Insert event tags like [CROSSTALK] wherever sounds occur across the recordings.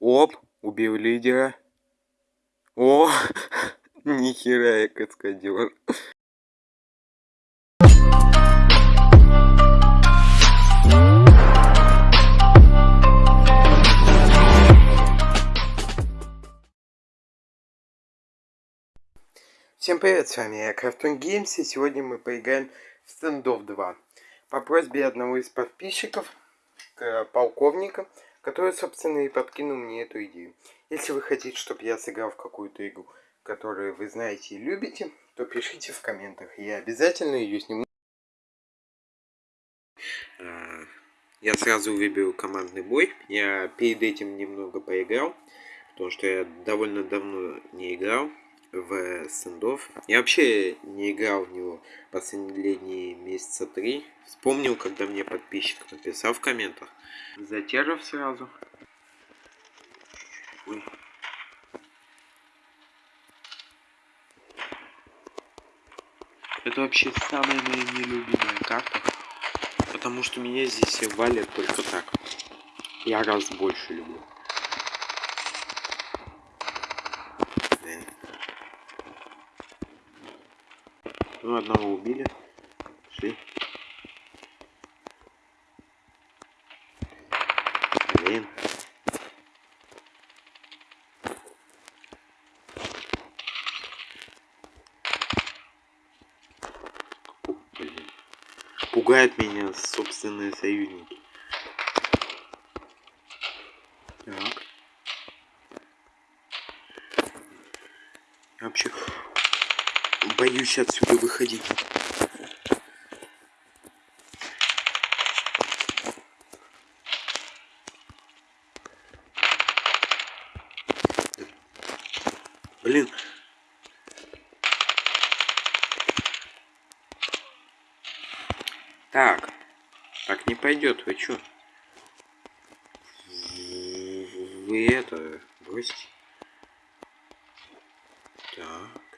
Оп, убил лидера. О, [LAUGHS] нихера я каскадер. Всем привет, с вами я, Крафтон Games, и сегодня мы поиграем в Standoff 2. По просьбе одного из подписчиков, полковника, который, собственно, и подкинул мне эту идею. Если вы хотите, чтобы я сыграл в какую-то игру, которую вы знаете и любите, то пишите в комментах. Я обязательно ее сниму. А, я сразу выберу командный бой. Я перед этим немного поиграл, потому что я довольно давно не играл в стендов. Я вообще не играл в него последние месяца три. Вспомнил, когда мне подписчик написал в комментах. Затеров сразу. Ой. Это вообще самая моя нелюбимая карта. Потому что меня здесь валят только так. Я раз больше люблю. Одного убили. Шли. Блин. Пугает меня собственные союзники. Так. Я вообще боюсь отсюда выходить. Блин. Так. Так не пойдет, вы чё? Вы это бросьте. Так.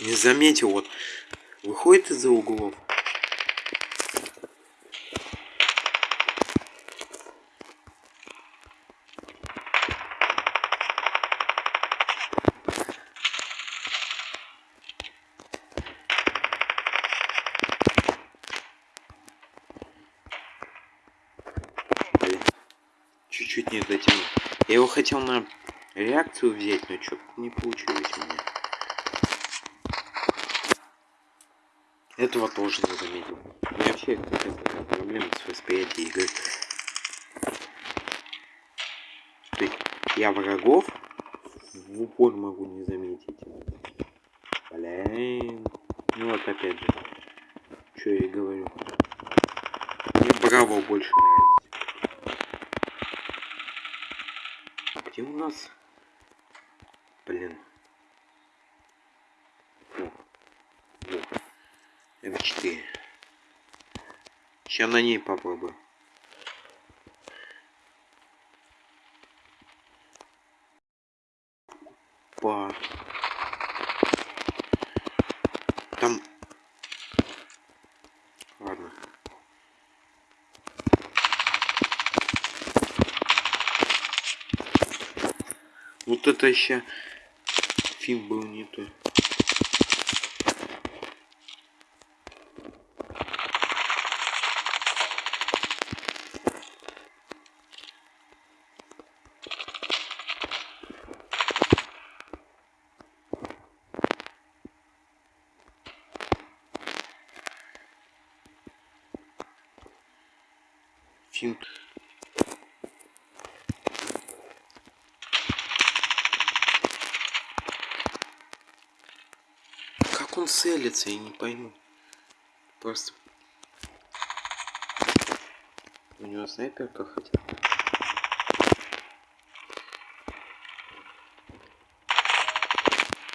Не заметил, вот выходит из-за углов. чуть-чуть не дотянул. Я его хотел на реакцию взять, но что-то не получилось у меня. Этого тоже не заметил. Меня вообще какая-то проблема с восприятием игры. То есть я врагов в упор могу не заметить. Блин. Ну вот опять же. Что я и говорю. Мне браво больше нравится. Где у нас? Блин. F4. Сейчас на ней попробую. Па. Там... Ладно. Вот это еще фильм был не то. Финт. Как он целится, я не пойму. Просто... У него снайперка хотя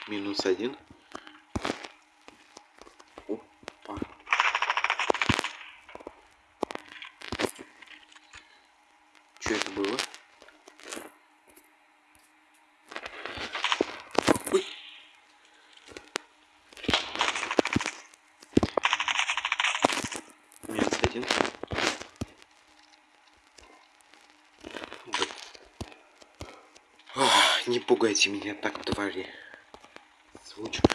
Минус один. Что это было? Ой. Нет. один. Ох, не пугайте меня так, твари. Звучно.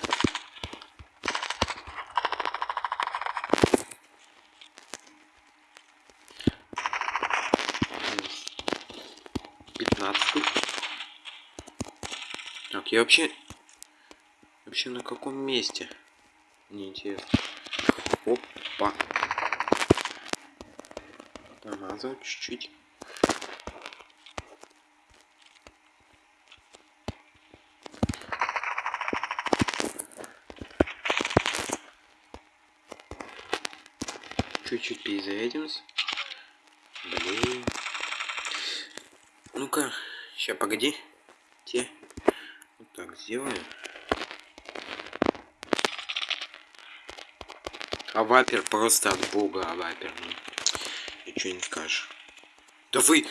Пятнадцатый. Так, я вообще... Вообще на каком месте? Мне интересно. Опа. Намазал чуть-чуть. Чуть-чуть перезарядимся. Блин. Ну-ка, сейчас погоди. Те. Вот так сделаем. А вапер просто от бога, а вапер. Ну, ничего не скажешь. Да вы...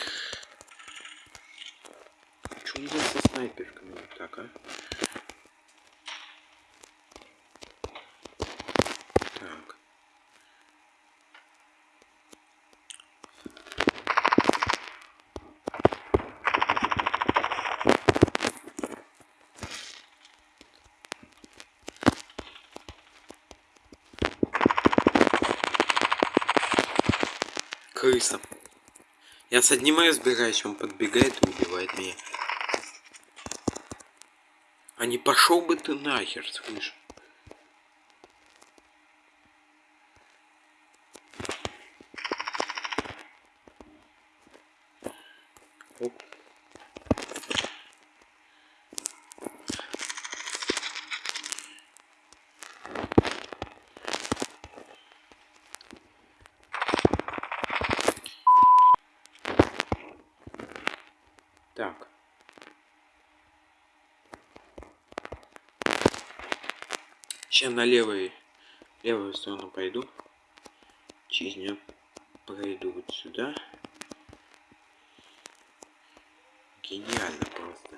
Что у со снайперками так, а? Так. Крыса. Я с одним разбираюсь, он подбегает и убивает меня. А не пошел бы ты нахер, слышь? Оп. Так. Сейчас на левой, левую сторону пойду. Через нее пройду вот сюда. Гениально просто.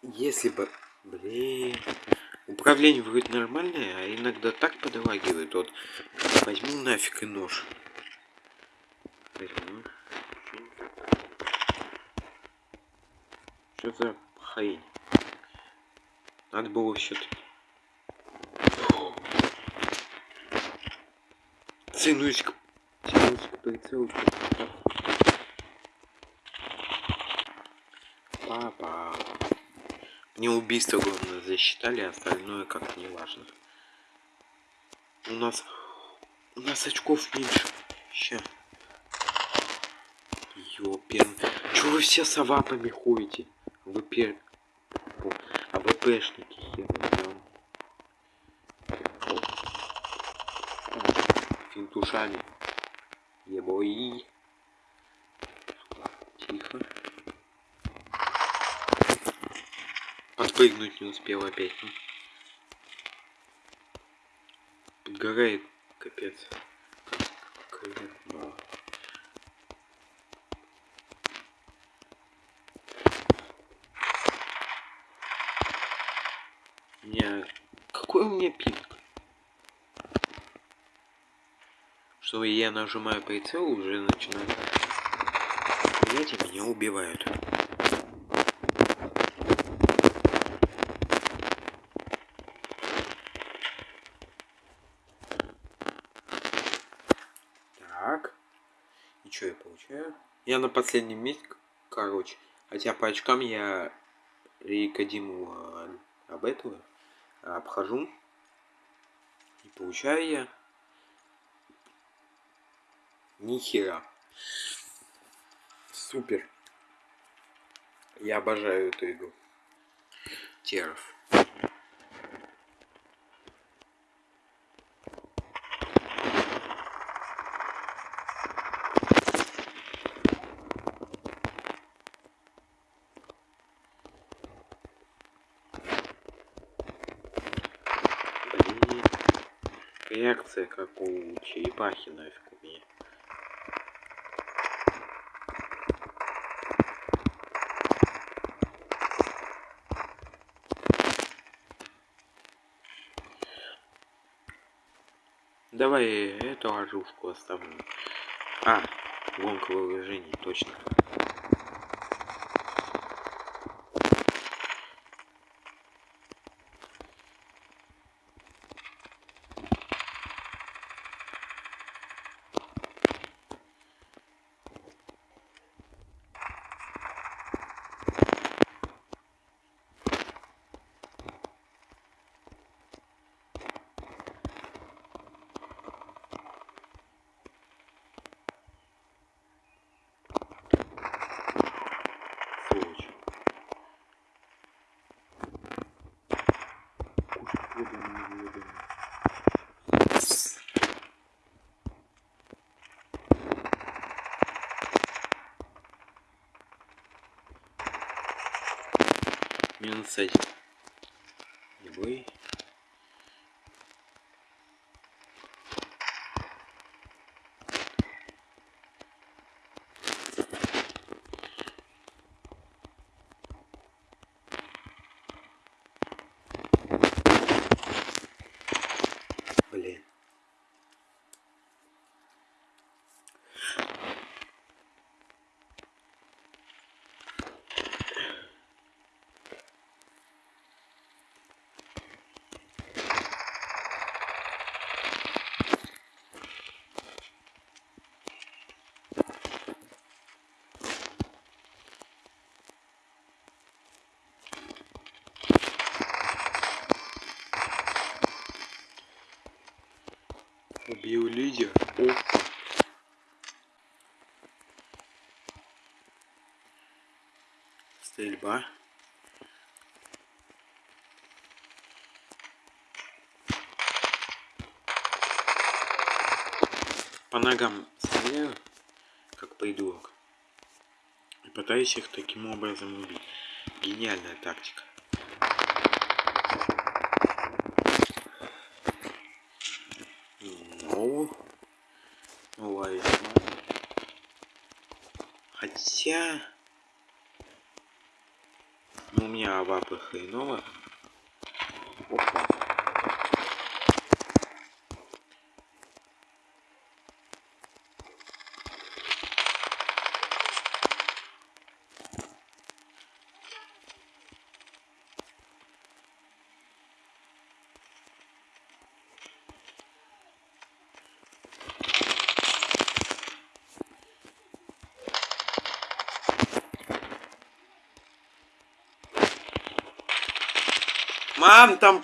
Если бы... Блин... Управление вроде нормальное, а иногда так подлагивает. Вот возьму нафиг и нож. Возьму. Что за хрень? Надо было все-таки. Ценусь-ка. Ценусь-ка прицел. Папа. Мне убийство главное засчитали, а остальное как-то не важно. У нас... У нас очков меньше. Ща. Ёпен. Чего вы все с ходите? Вы пер... АВПшники хером. Финтушами. Ебой. Тихо. Подпрыгнуть не успел опять. Ну. Подгорает, капец. Как, меня... Какой у меня пинг? Что я нажимаю прицел, уже начинает... Знаете, меня убивают. Так. Что я получаю? Я на последнем месте, короче. Хотя по очкам я Рикодиму а, об этого обхожу. И получаю я нихера. Супер. Я обожаю эту игру. Теров реакция как у черепахи нафиг у меня. Давай эту оружку оставлю. А, гонка вооружений, точно. 11 і ви Убил лидер. Опа. Стрельба. По ногам стреляю, как придурок. И пытаюсь их таким образом убить. Гениальная тактика. Ну, лайф. Хотя... Ну, у меня вапы хреново. Мам, там